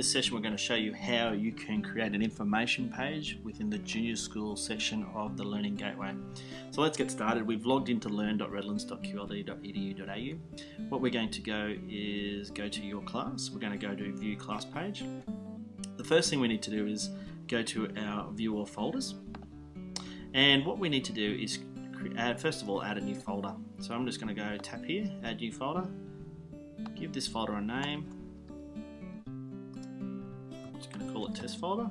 this session we're going to show you how you can create an information page within the junior school section of the Learning Gateway. So let's get started. We've logged into learn.redlands.qld.edu.au. What we're going to go is go to your class. We're going to go to view class page. The first thing we need to do is go to our view all folders. And what we need to do is add, uh, first of all add a new folder. So I'm just going to go tap here, add new folder, give this folder a name, call it test folder.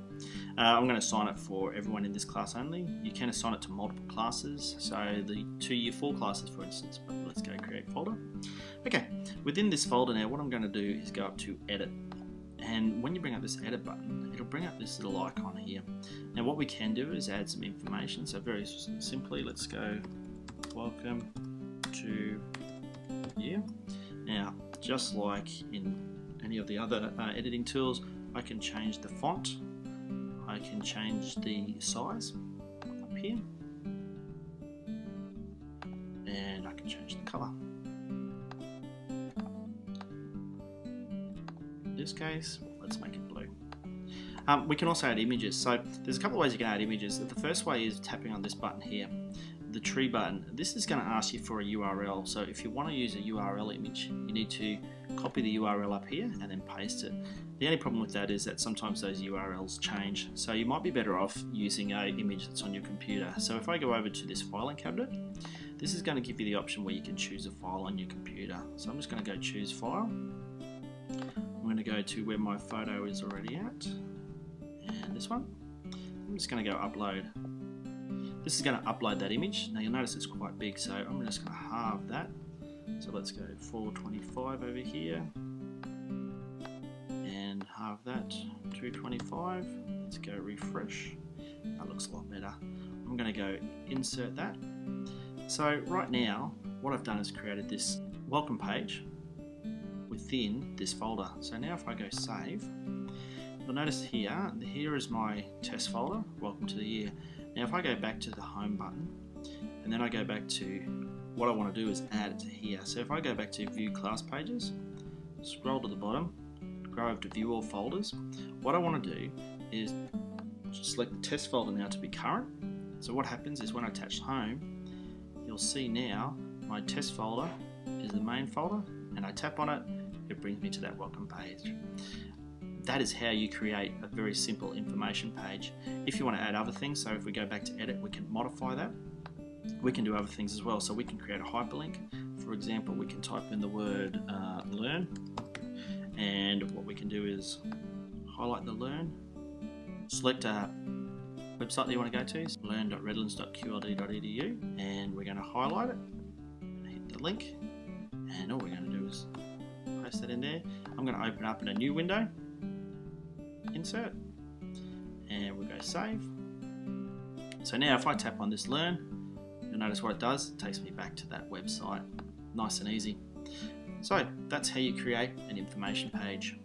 Uh, I'm going to assign it for everyone in this class only. You can assign it to multiple classes, so the two year four classes for instance, but let's go create folder. Okay, within this folder now what I'm going to do is go up to edit and when you bring up this edit button it'll bring up this little icon here. Now what we can do is add some information, so very simply let's go welcome to year. Now just like in any of the other uh, editing tools I can change the font, I can change the size up here, and I can change the colour. In this case, let's make it blue. Um, we can also add images. So there's a couple of ways you can add images. The first way is tapping on this button here, the tree button. This is going to ask you for a URL. So if you want to use a URL image, you need to copy the URL up here and then paste it. The only problem with that is that sometimes those URLs change, so you might be better off using a image that's on your computer. So if I go over to this filing cabinet, this is going to give you the option where you can choose a file on your computer. So I'm just going to go choose file. I'm going to go to where my photo is already at, and this one. I'm just going to go upload. This is going to upload that image. Now you'll notice it's quite big, so I'm just going to halve that so let's go 425 over here and halve that 225. Let's go refresh. That looks a lot better. I'm going to go insert that. So right now what I've done is created this welcome page within this folder. So now if I go save, you'll notice here, here is my test folder, welcome to the year. Now if I go back to the home button and then I go back to what I want to do is add it to here. So if I go back to view class pages, scroll to the bottom, go over to view all folders, what I want to do is select the test folder now to be current. So what happens is when I attach home, you'll see now my test folder is the main folder and I tap on it, it brings me to that welcome page. That is how you create a very simple information page. If you want to add other things, so if we go back to edit, we can modify that we can do other things as well. So we can create a hyperlink. For example, we can type in the word uh, learn, and what we can do is highlight the learn, select a website that you want to go to, learn.redlands.qld.edu, and we're going to highlight it, hit the link, and all we're going to do is paste that in there. I'm going to open up in a new window, insert, and we'll go save. So now if I tap on this learn, You'll notice what it does, it takes me back to that website. Nice and easy. So that's how you create an information page.